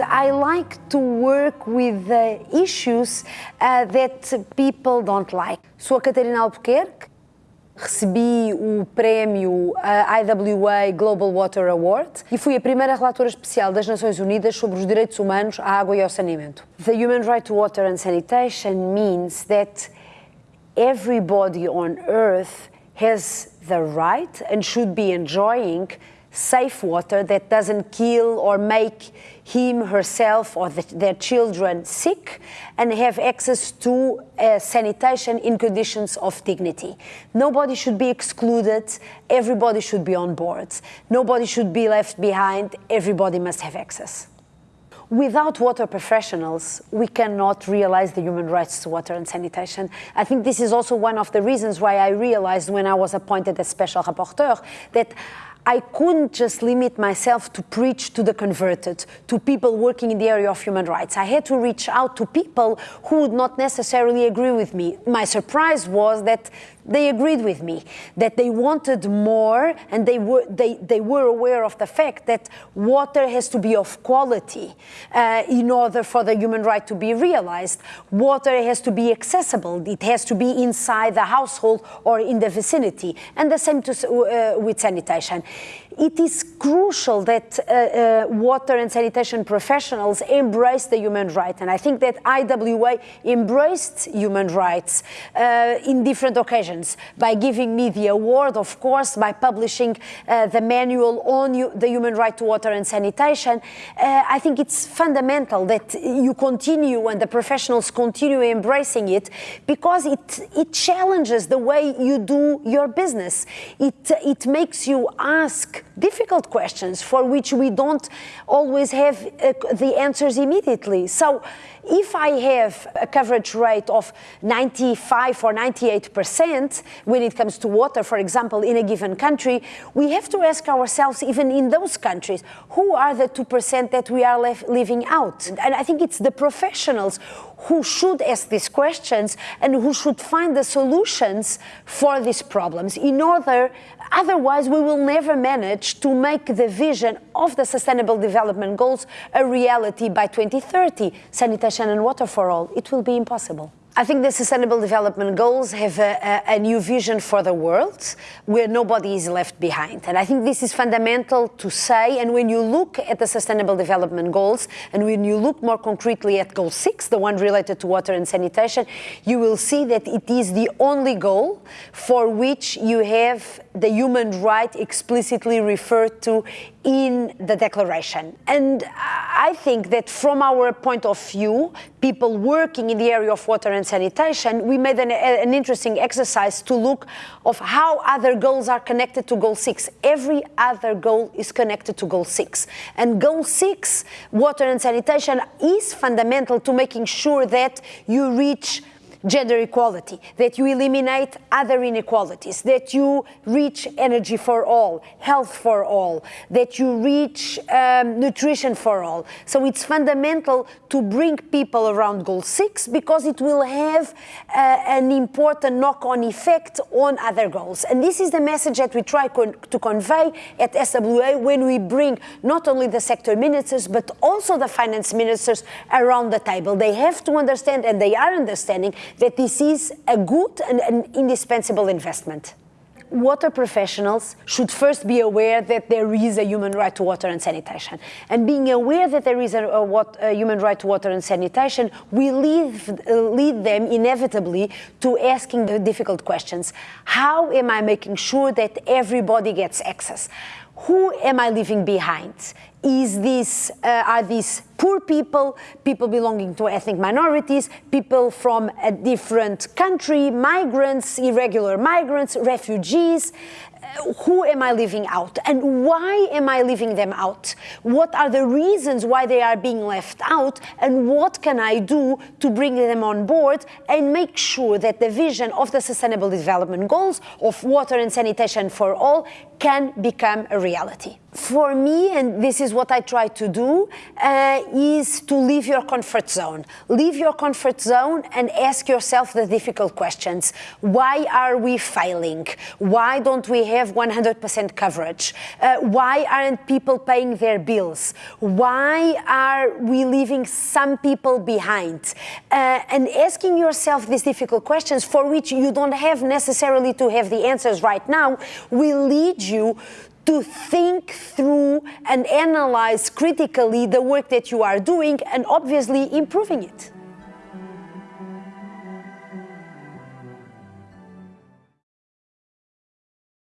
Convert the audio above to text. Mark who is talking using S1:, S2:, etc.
S1: I like to work with uh, issues uh, that people don't like. Sou a Catarina Albuquerque, recebi o prémio IWA Global Water Award e fui a primeira relatora especial das Nações Unidas sobre os direitos humanos à água e ao saneamento. The human right to water and sanitation means that everybody on earth has the right and should be enjoying safe water that doesn't kill or make him, herself, or the, their children sick, and have access to uh, sanitation in conditions of dignity. Nobody should be excluded, everybody should be on board. Nobody should be left behind, everybody must have access. Without water professionals, we cannot realize the human rights to water and sanitation. I think this is also one of the reasons why I realized when I was appointed as special rapporteur that I couldn't just limit myself to preach to the converted, to people working in the area of human rights. I had to reach out to people who would not necessarily agree with me. My surprise was that they agreed with me, that they wanted more and they were, they, they were aware of the fact that water has to be of quality uh, in order for the human right to be realized. Water has to be accessible. It has to be inside the household or in the vicinity. And the same to, uh, with sanitation it is crucial that uh, uh, water and sanitation professionals embrace the human right. And I think that IWA embraced human rights uh, in different occasions by giving me the award, of course, by publishing uh, the manual on the human right to water and sanitation. Uh, I think it's fundamental that you continue and the professionals continue embracing it because it, it challenges the way you do your business. It, it makes you ask difficult questions for which we don't always have uh, the answers immediately. So if I have a coverage rate of 95 or 98 percent when it comes to water, for example, in a given country, we have to ask ourselves, even in those countries, who are the 2 percent that we are leaving out? And I think it's the professionals who should ask these questions and who should find the solutions for these problems in order otherwise we will never manage to make the vision of the sustainable development goals a reality by 2030 sanitation and water for all. It will be impossible I think the Sustainable Development Goals have a, a, a, new vision for the world where nobody is left behind. And I think this is fundamental to say. And when you look at the Sustainable Development Goals, and when you look more concretely at Goal 6, the one related to water and sanitation, you will see that it is the only goal for which you have the human right explicitly referred to in the declaration. And I think that from our point of view, people working in the area of water and sanitation, we made an, an, interesting exercise to look of how other goals are connected to goal six. Every other goal is connected to goal six. And goal six, water and sanitation, is fundamental to making sure that you reach gender equality, that you eliminate other inequalities, that you reach energy for all, health for all, that you reach um, nutrition for all. So it's fundamental to bring people around goal six because it will have uh, an important knock-on effect on other goals. And this is the message that we try con to convey at SWA when we bring not only the sector ministers but also the finance ministers around the table. They have to understand and they are understanding that this is a good and an indispensable investment. Water professionals should first be aware that there is a human right to water and sanitation. And being aware that there is a, a, what, a human right to water and sanitation will lead, lead them inevitably to asking the difficult questions. How am I making sure that everybody gets access? Who am I leaving behind? Is this, uh, are these poor people, people belonging to ethnic minorities, people from a different country, migrants, irregular migrants, refugees, who am I leaving out and why am I leaving them out? What are the reasons why they are being left out and what can I do to bring them on board and make sure that the vision of the Sustainable Development Goals of water and sanitation for all can become a reality. For me, and this is what I try to do, uh, is to leave your comfort zone. Leave your comfort zone and ask yourself the difficult questions. Why are we failing? Why don't we have 100% coverage? Uh, why aren't people paying their bills? Why are we leaving some people behind? Uh, and asking yourself these difficult questions for which you don't have necessarily to have the answers right now will lead you to think through and analyze critically the work that you are doing and obviously improving it.